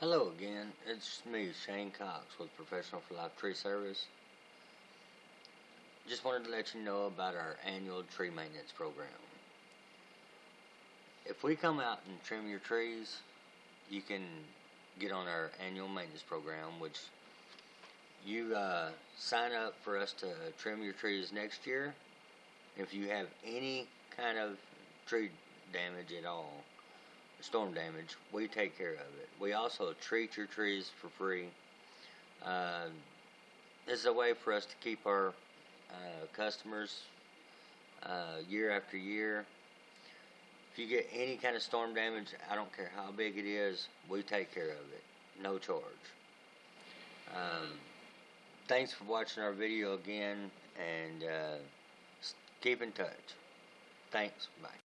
Hello again, it's me, Shane Cox with Professional for Life Tree Service. Just wanted to let you know about our annual tree maintenance program. If we come out and trim your trees, you can get on our annual maintenance program, which you uh, sign up for us to trim your trees next year. If you have any kind of tree damage at all, storm damage, we take care of it. We also treat your trees for free. Uh, this is a way for us to keep our uh, customers uh, year after year. If you get any kind of storm damage, I don't care how big it is, we take care of it, no charge. Um, thanks for watching our video again, and uh, keep in touch. Thanks. Bye.